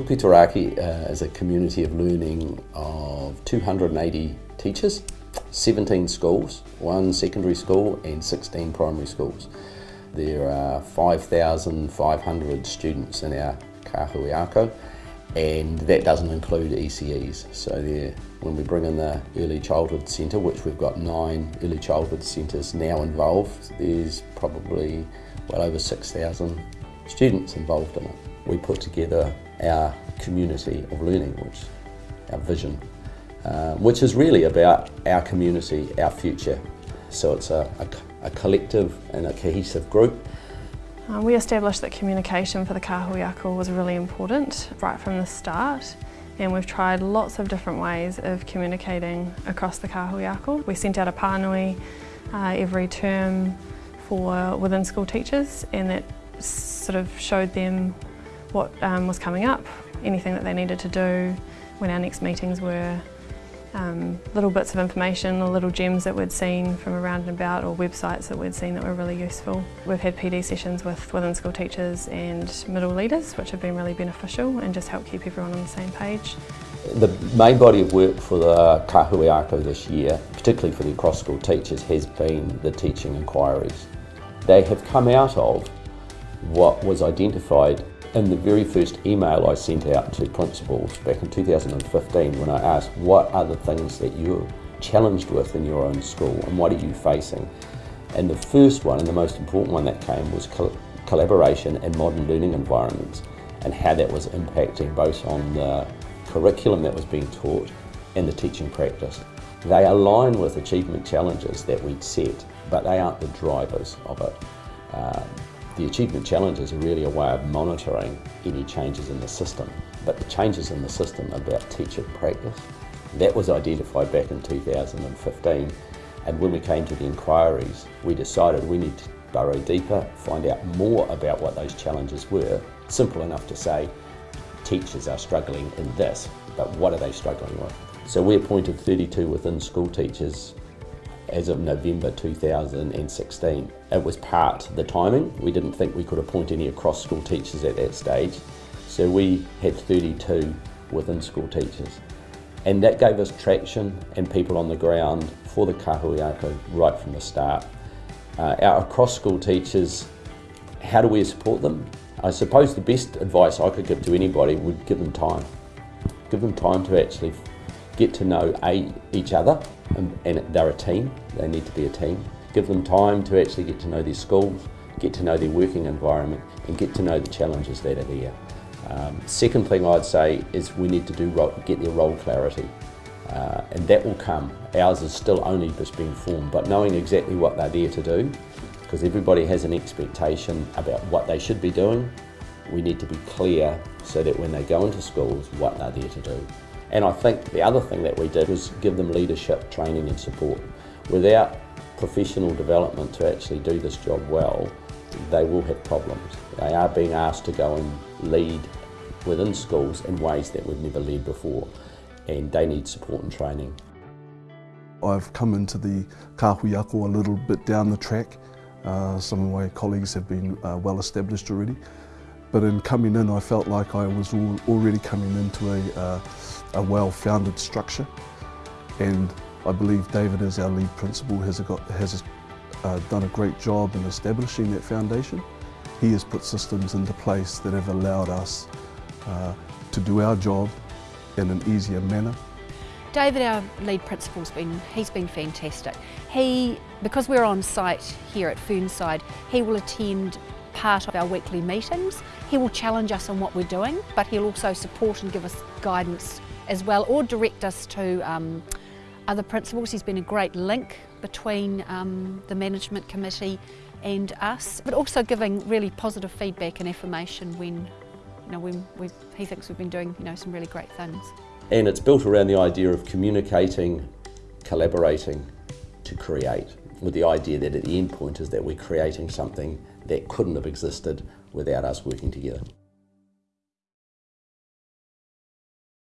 Puketeraki uh, is a community of learning of 280 teachers, 17 schools, one secondary school and 16 primary schools. There are 5,500 students in our kahuiako and that doesn't include ECEs. So when we bring in the Early Childhood Centre, which we've got nine early childhood centres now involved, there's probably well over 6,000 students involved in it. We put together our community of learning, which our vision, uh, which is really about our community, our future. So it's a, a, a collective and a cohesive group. Uh, we established that communication for the kahuiako was really important right from the start and we've tried lots of different ways of communicating across the kahuiako. We sent out a pānui uh, every term for within school teachers and that sort of showed them what um, was coming up, anything that they needed to do when our next meetings were, um, little bits of information or little gems that we'd seen from around and about or websites that we'd seen that were really useful. We've had PD sessions with within school teachers and middle leaders which have been really beneficial and just help keep everyone on the same page. The main body of work for the Kahuiako this year, particularly for the cross school teachers, has been the teaching inquiries. They have come out of what was identified in the very first email I sent out to principals back in 2015 when I asked what are the things that you're challenged with in your own school and what are you facing? And the first one and the most important one that came was col collaboration and modern learning environments and how that was impacting both on the curriculum that was being taught and the teaching practice. They align with achievement challenges that we'd set, but they aren't the drivers of it. Um, the achievement challenges are really a way of monitoring any changes in the system, but the changes in the system about teacher practice, that was identified back in 2015 and when we came to the inquiries we decided we need to burrow deeper, find out more about what those challenges were. Simple enough to say teachers are struggling in this, but what are they struggling with? So we appointed 32 within school teachers as of November 2016. It was part the timing. We didn't think we could appoint any across school teachers at that stage. So we had 32 within school teachers. And that gave us traction and people on the ground for the kahuiako right from the start. Uh, our across school teachers, how do we support them? I suppose the best advice I could give to anybody would give them time. Give them time to actually get to know a, each other, and, and they're a team, they need to be a team. Give them time to actually get to know their schools, get to know their working environment, and get to know the challenges that are there. Um, second thing I'd say is we need to do get their role clarity. Uh, and that will come. Ours is still only just being formed, but knowing exactly what they're there to do, because everybody has an expectation about what they should be doing, we need to be clear so that when they go into schools, what they're there to do. And I think the other thing that we did was give them leadership, training and support. Without professional development to actually do this job well, they will have problems. They are being asked to go and lead within schools in ways that we've never led before and they need support and training. I've come into the kahuiako a little bit down the track. Uh, some of my colleagues have been uh, well established already. But in coming in, I felt like I was already coming into a, uh, a well-founded structure. And I believe David, as our lead principal, has, got, has uh, done a great job in establishing that foundation. He has put systems into place that have allowed us uh, to do our job in an easier manner. David, our lead principal's been, he's been fantastic. He, because we're on site here at Fernside, he will attend part of our weekly meetings. He will challenge us on what we're doing, but he'll also support and give us guidance as well, or direct us to um, other principals. He's been a great link between um, the management committee and us, but also giving really positive feedback and affirmation when, you know, when he thinks we've been doing you know, some really great things. And it's built around the idea of communicating, collaborating to create, with the idea that at the end point is that we're creating something that couldn't have existed without us working together.